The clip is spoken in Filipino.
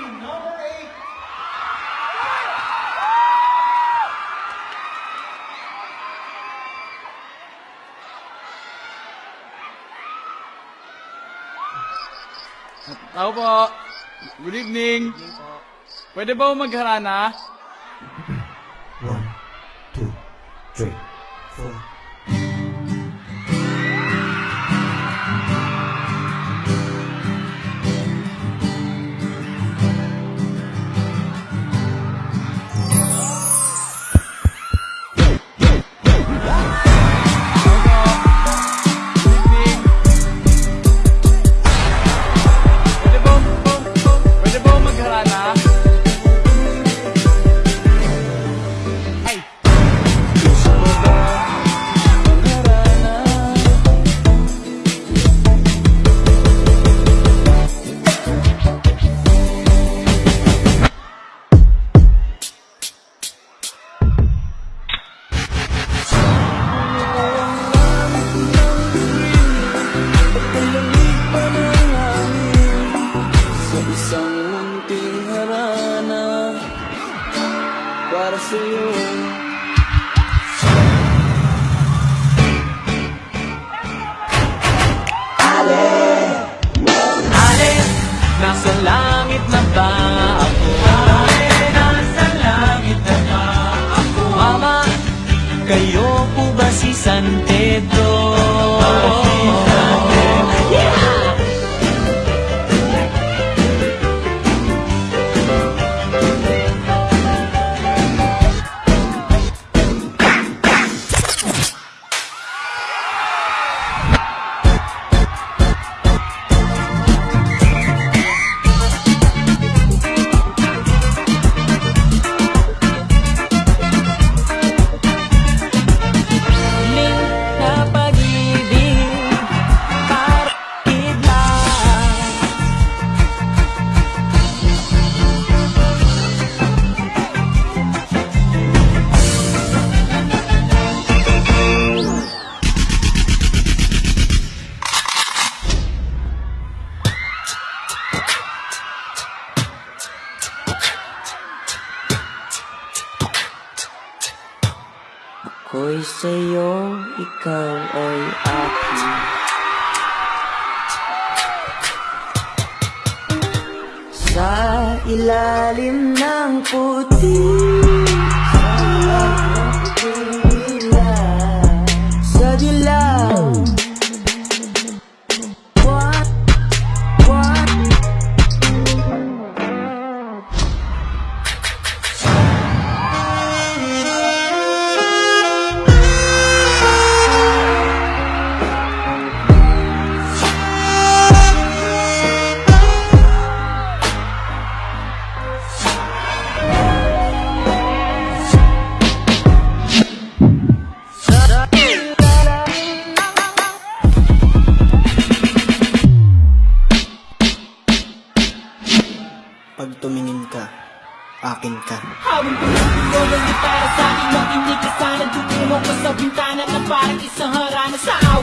number eight. Tao po. Good evening. Pwede ba magharana? One, two, three, Sa isang munting harana Para sa'yo Ale, nasa langit na ba ako? Ale, nasa langit na ba ako? Mama, kayo po ba si San Pedro? Ako'y sa'yo, ikaw ay akin. Sa ilalim ng puti Pag tumingin ka, akin ka. Habang tumutulog ang gitara sa aking makinig ka sana Tutungo ko sa bintana na parang isang harana Sa awit